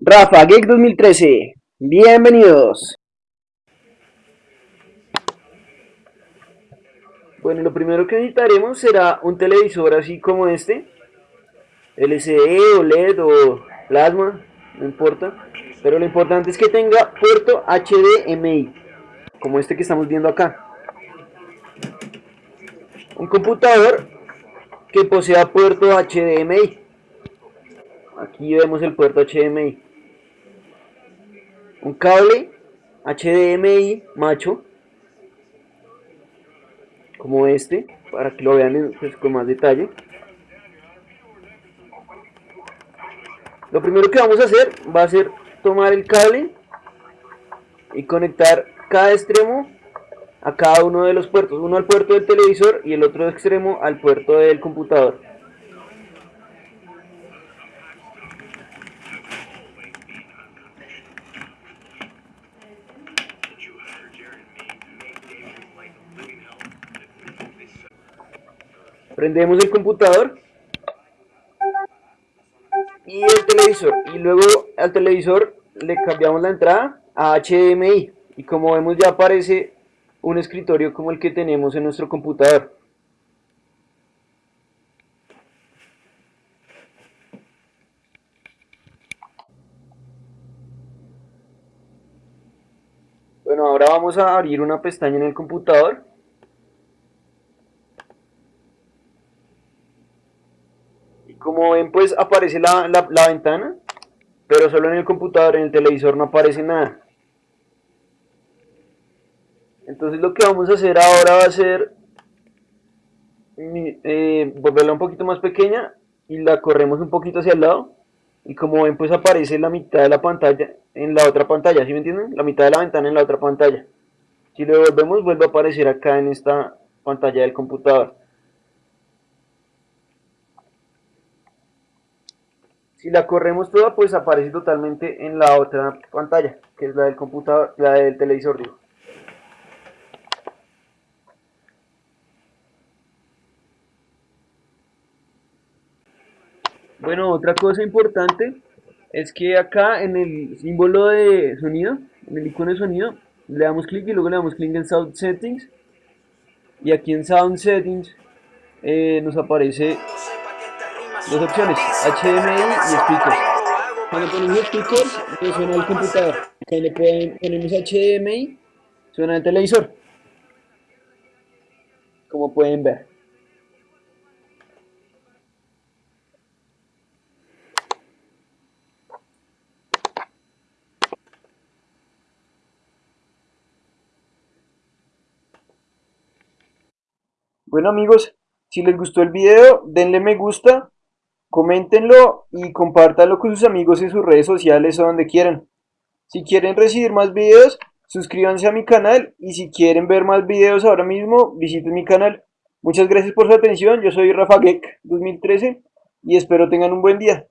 Rafa Geek 2013, bienvenidos. Bueno, lo primero que necesitaremos será un televisor así como este, LCD o LED o plasma, no importa, pero lo importante es que tenga puerto HDMI, como este que estamos viendo acá. Un computador que posea puerto HDMI. Aquí vemos el puerto HDMI. Un cable HDMI macho. Como este. Para que lo vean pues, con más detalle. Lo primero que vamos a hacer va a ser tomar el cable y conectar cada extremo a cada uno de los puertos, uno al puerto del televisor y el otro extremo al puerto del computador. Prendemos el computador y el televisor y luego al televisor le cambiamos la entrada a HDMI y como vemos ya aparece un escritorio como el que tenemos en nuestro computador. Bueno, ahora vamos a abrir una pestaña en el computador. Como ven, pues aparece la, la ventana, pero solo en el computador, en el televisor no aparece nada. Entonces lo que vamos a hacer ahora va a ser eh, volverla un poquito más pequeña y la corremos un poquito hacia el lado y como ven pues aparece la mitad de la pantalla en la otra pantalla, ¿sí me entienden? La mitad de la ventana en la otra pantalla. Si lo volvemos vuelve a aparecer acá en esta pantalla del computador. Si la corremos toda pues aparece totalmente en la otra pantalla, que es la del computador, la del televisor digo. Bueno, otra cosa importante es que acá en el símbolo de sonido, en el icono de sonido, le damos clic y luego le damos clic en Sound Settings. Y aquí en Sound Settings eh, nos aparece dos opciones, HDMI y Speakers. Cuando ponemos Speakers, suena el computador. Cuando ponemos HDMI, suena el televisor. Como pueden ver. Bueno amigos, si les gustó el video, denle me gusta, coméntenlo y compártanlo con sus amigos en sus redes sociales o donde quieran. Si quieren recibir más videos, suscríbanse a mi canal y si quieren ver más videos ahora mismo, visiten mi canal. Muchas gracias por su atención, yo soy Rafa Geek 2013 y espero tengan un buen día.